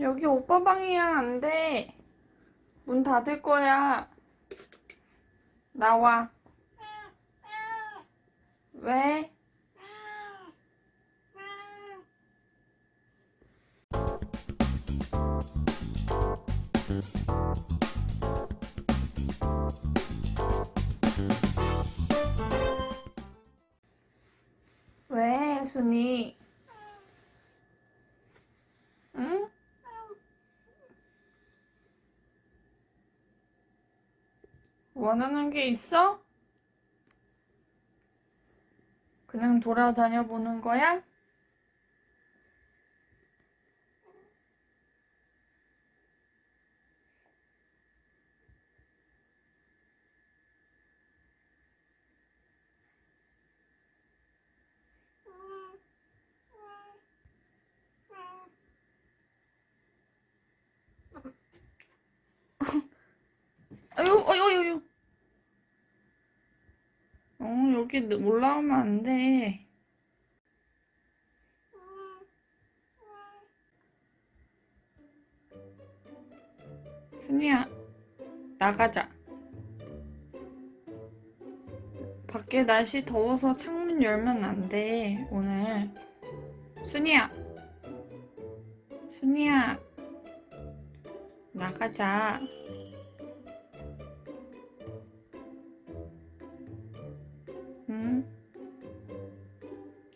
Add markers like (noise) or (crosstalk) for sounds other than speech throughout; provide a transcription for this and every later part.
여기 오빠 방이야 안 돼. 문 닫을 거야. 나와. 왜? 왜, 순이? 응? 원하는 게 있어? 그냥 돌아다녀 보는 거야? 아유, 아유, 아유, 아유. 어, 여기 올라오면 안 돼. 순이야, 나가자. 밖에 날씨 더워서 창문 열면 안 돼, 오늘. 순이야. 순이야. 나가자.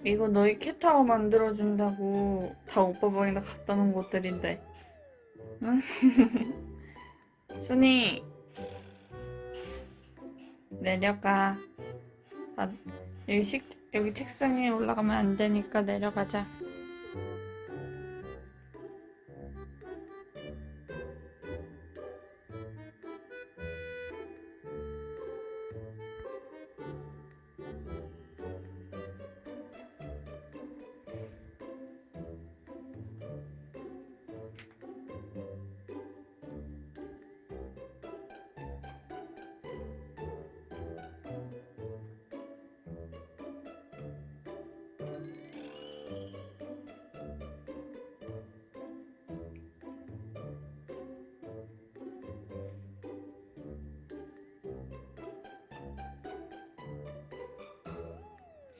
이거 너희 캣타워 만들어준다고 다 오빠 방에다 갖다 놓은 것들인데. 응? (laughs) 순이. 내려가. 아, 여기 식, 여기 책상에 올라가면 안 되니까 내려가자.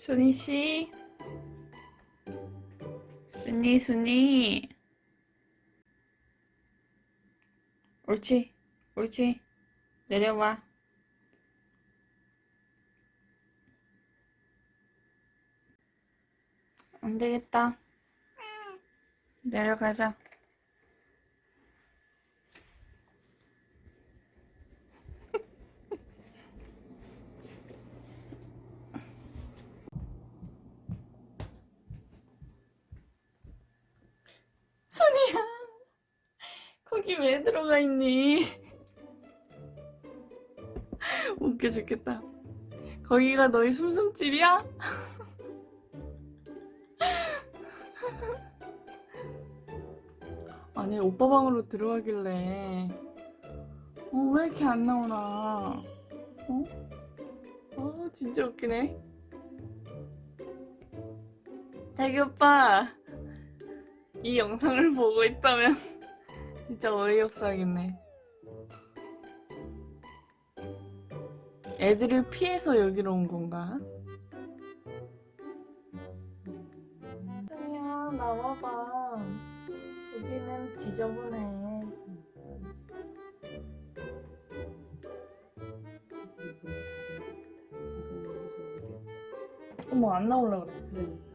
순이 씨. 순이, 순이. 옳지, 옳지. 내려와. 안 되겠다. 내려가자. 순이야. 거기 왜 들어가 있니? 웃겨 죽겠다. 거기가 너희 숨숨집이야? 아니 오빠 방으로 들어가길래 어 왜 이렇게 안 나오나 어? 어 진짜 웃기네 태기 오빠 이 영상을 (laughs) 보고 있다면 진짜 어이없어하겠네. 애들을 피해서 여기로 온 건가? 승희야 나와봐. 여기는 지저분해. 어머 안 나올라 그래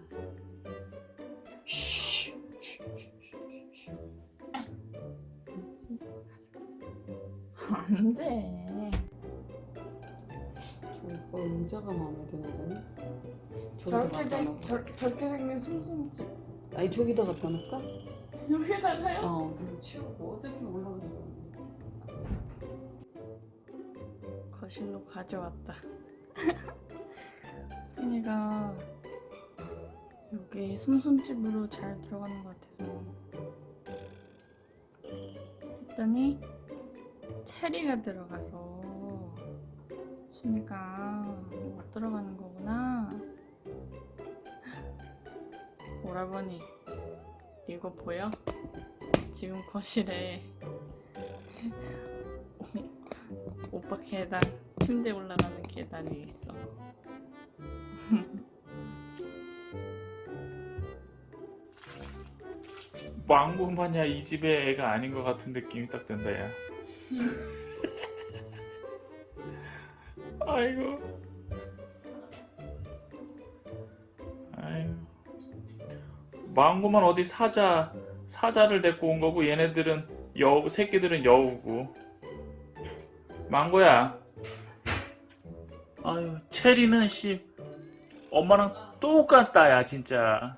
안 돼. 저 오빠 의자가 마음에 드나 보네. 저렇게, 생? 저, 저렇게 생긴 숨숨집. 아니 저기다 갖다 놓을까? 여기다가요? 어. 치우고 어떻게 올라가서. 거실로 가져왔다. (laughs) 순이가 여기 숨숨집으로 잘 들어가는 것 같아서 했더니 체리가 들어가서 순이가 못 들어가는 거구나. 오라버니 이거 보여? 지금 거실에 (laughs) 오빠 계단 침대 올라가는 계단이 있어. 마냥 이 집의 애가 아닌 것 같은 느낌이 딱 든다 야 아이고. 아이고. 망고만 어디 사자 사자를 데리고 온 거고 얘네들은 여우 새끼들은 여우고. 망고야. 아유 체리는 씨 엄마랑 똑같다 야 진짜